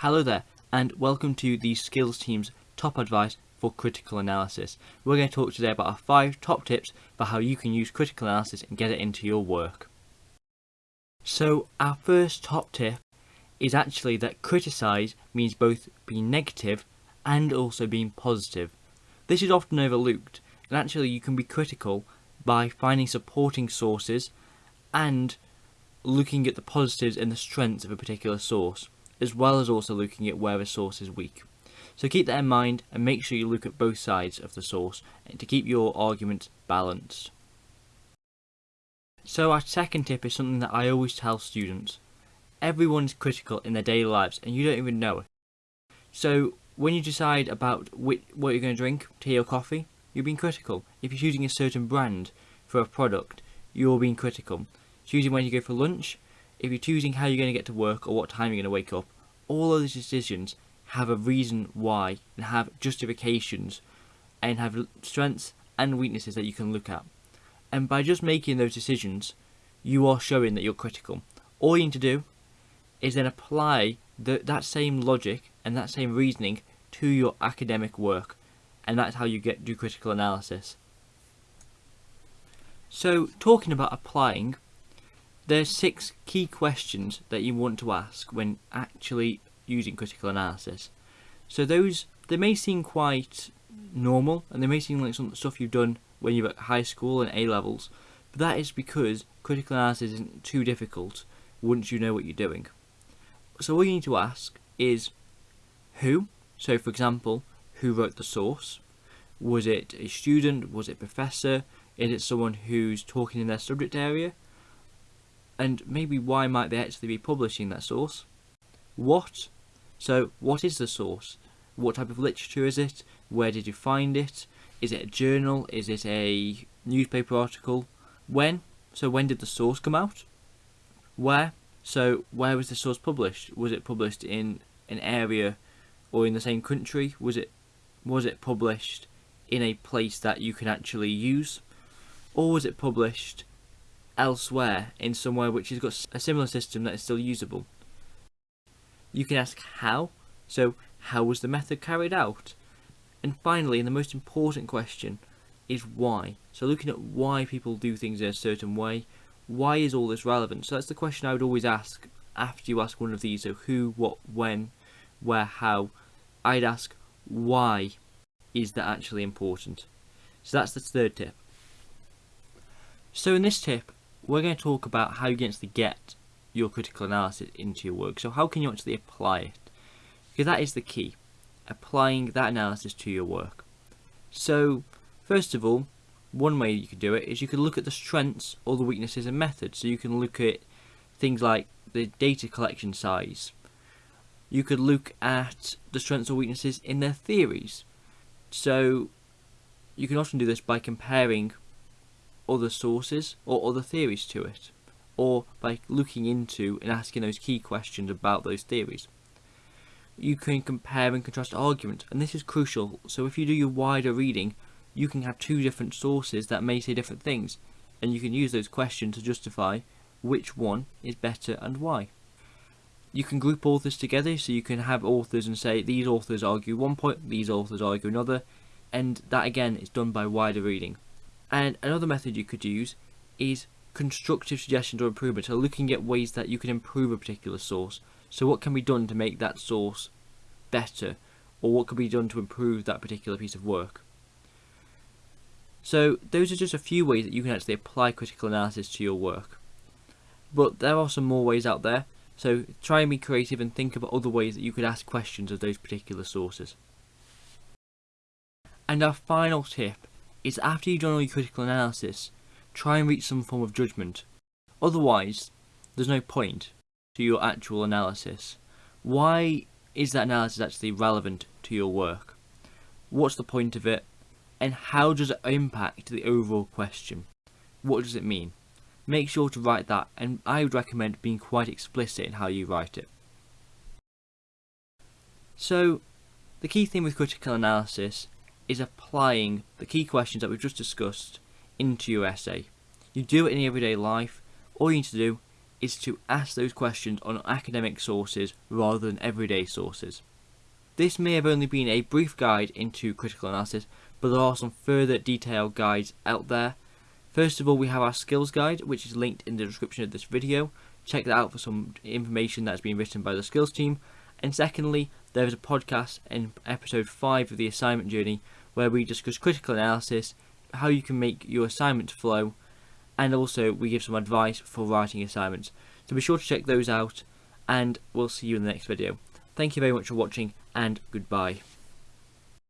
Hello there, and welcome to the Skills Team's top advice for critical analysis. We're going to talk today about our five top tips for how you can use critical analysis and get it into your work. So, our first top tip is actually that criticize means both being negative and also being positive. This is often overlooked, and actually, you can be critical by finding supporting sources and looking at the positives and the strengths of a particular source as well as also looking at where a source is weak. So keep that in mind and make sure you look at both sides of the source to keep your argument balanced. So our second tip is something that I always tell students. Everyone's critical in their daily lives and you don't even know it. So when you decide about what you're going to drink, tea or coffee, you're being critical. If you're choosing a certain brand for a product, you're being critical. Choosing when you go for lunch, if you're choosing how you're going to get to work or what time you're going to wake up, all of those decisions have a reason why and have justifications and have strengths and weaknesses that you can look at. And by just making those decisions, you are showing that you're critical. All you need to do is then apply the, that same logic and that same reasoning to your academic work. And that's how you get do critical analysis. So talking about applying, there's six key questions that you want to ask when actually using critical analysis. So those, they may seem quite normal and they may seem like some stuff you've done when you're at high school and A levels, but that is because critical analysis isn't too difficult once you know what you're doing. So all you need to ask is who, so for example, who wrote the source? Was it a student? Was it a professor? Is it someone who's talking in their subject area? And maybe why might they actually be publishing that source? What? So what is the source? What type of literature is it? Where did you find it? Is it a journal? Is it a newspaper article? When? So when did the source come out? Where? So where was the source published? Was it published in an area or in the same country? Was it was it published in a place that you can actually use? Or was it published elsewhere in somewhere which has got a similar system that is still usable. You can ask how, so how was the method carried out? And finally, and the most important question, is why. So looking at why people do things in a certain way, why is all this relevant? So that's the question I would always ask after you ask one of these, so who, what, when, where, how. I'd ask why is that actually important? So that's the third tip. So in this tip, we're going to talk about how you can actually get your critical analysis into your work. So how can you actually apply it? Because that is the key, applying that analysis to your work. So first of all, one way you could do it is you could look at the strengths or the weaknesses and methods. So you can look at things like the data collection size. You could look at the strengths or weaknesses in their theories. So you can often do this by comparing other sources or other theories to it, or by looking into and asking those key questions about those theories. You can compare and contrast arguments, and this is crucial, so if you do your wider reading, you can have two different sources that may say different things, and you can use those questions to justify which one is better and why. You can group authors together, so you can have authors and say these authors argue one point, these authors argue another, and that again is done by wider reading. And another method you could use is constructive suggestions or improvements, so looking at ways that you can improve a particular source. So what can be done to make that source better, or what could be done to improve that particular piece of work. So those are just a few ways that you can actually apply critical analysis to your work. But there are some more ways out there, so try and be creative and think about other ways that you could ask questions of those particular sources. And our final tip is after you've done all your critical analysis, try and reach some form of judgment. Otherwise, there's no point to your actual analysis. Why is that analysis actually relevant to your work? What's the point of it? And how does it impact the overall question? What does it mean? Make sure to write that and I would recommend being quite explicit in how you write it. So, the key thing with critical analysis is applying the key questions that we've just discussed into your essay. You do it in everyday life, all you need to do is to ask those questions on academic sources rather than everyday sources. This may have only been a brief guide into critical analysis, but there are some further detailed guides out there. First of all, we have our skills guide, which is linked in the description of this video. Check that out for some information that's been written by the skills team. And secondly, there is a podcast in episode 5 of the assignment journey where we discuss critical analysis, how you can make your assignment flow, and also we give some advice for writing assignments. So be sure to check those out, and we'll see you in the next video. Thank you very much for watching, and goodbye.